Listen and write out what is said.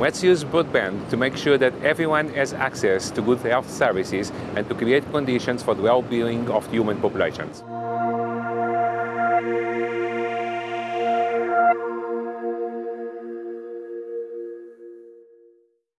Let's use broadband to make sure that everyone has access to good health services and to create conditions for the well-being of human populations.